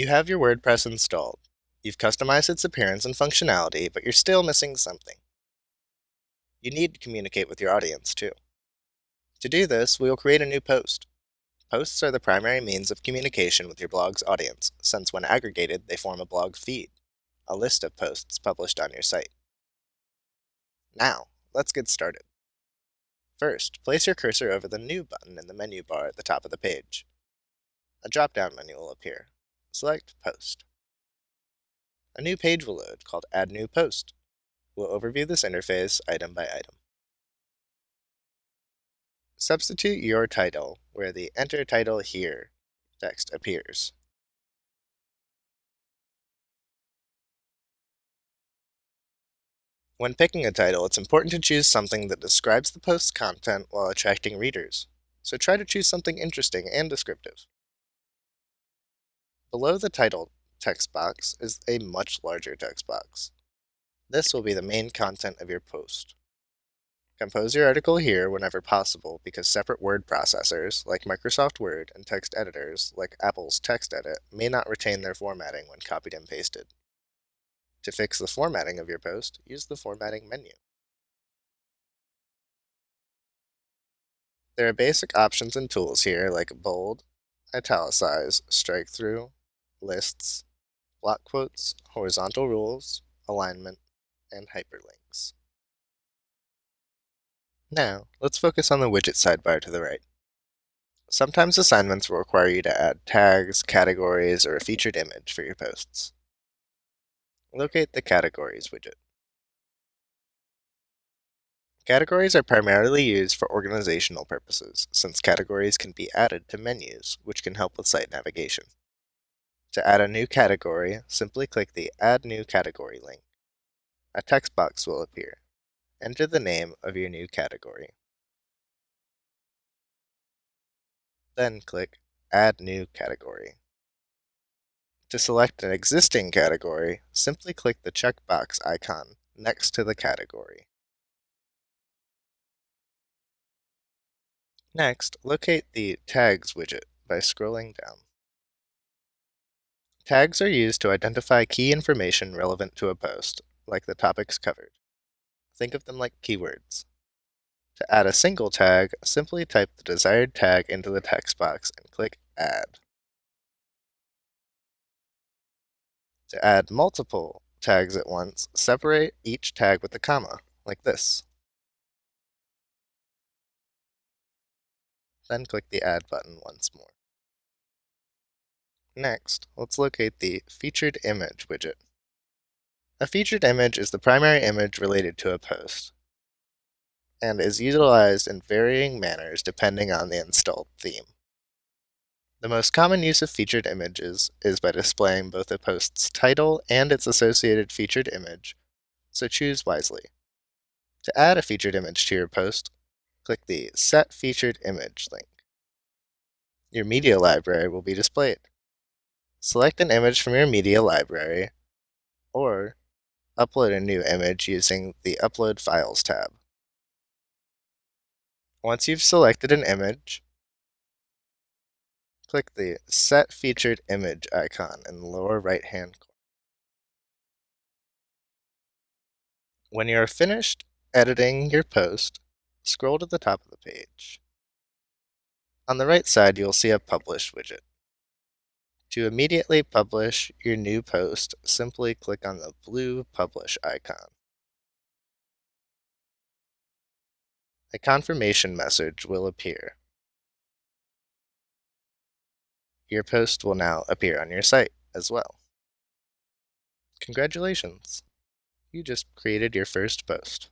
You have your WordPress installed. You've customized its appearance and functionality, but you're still missing something. You need to communicate with your audience too. To do this, we will create a new post. Posts are the primary means of communication with your blog's audience, since when aggregated, they form a blog feed, a list of posts published on your site. Now, let's get started. First, place your cursor over the New button in the menu bar at the top of the page. A drop-down menu will appear. Select Post. A new page will load called Add New Post. We'll overview this interface item by item. Substitute your title where the Enter Title Here text appears. When picking a title, it's important to choose something that describes the post's content while attracting readers, so try to choose something interesting and descriptive. Below the title text box is a much larger text box. This will be the main content of your post. Compose your article here whenever possible because separate word processors, like Microsoft Word, and text editors, like Apple's TextEdit, may not retain their formatting when copied and pasted. To fix the formatting of your post, use the Formatting menu. There are basic options and tools here like bold, italicize, strike through, lists, block quotes, horizontal rules, alignment, and hyperlinks. Now, let's focus on the widget sidebar to the right. Sometimes assignments will require you to add tags, categories, or a featured image for your posts. Locate the Categories widget. Categories are primarily used for organizational purposes, since categories can be added to menus, which can help with site navigation. To add a new category, simply click the Add New Category link. A text box will appear. Enter the name of your new category. Then click Add New Category. To select an existing category, simply click the checkbox icon next to the category. Next, locate the Tags widget by scrolling down. Tags are used to identify key information relevant to a post, like the topics covered. Think of them like keywords. To add a single tag, simply type the desired tag into the text box and click Add. To add multiple tags at once, separate each tag with a comma, like this. Then click the Add button once more. Next, let's locate the Featured Image widget. A featured image is the primary image related to a post, and is utilized in varying manners depending on the installed theme. The most common use of featured images is by displaying both a post's title and its associated featured image, so choose wisely. To add a featured image to your post, click the Set Featured Image link. Your media library will be displayed. Select an image from your media library, or upload a new image using the Upload Files tab. Once you've selected an image, click the Set Featured Image icon in the lower right-hand corner. When you are finished editing your post, scroll to the top of the page. On the right side, you'll see a Publish widget. To immediately publish your new post, simply click on the blue Publish icon. A confirmation message will appear. Your post will now appear on your site as well. Congratulations! You just created your first post.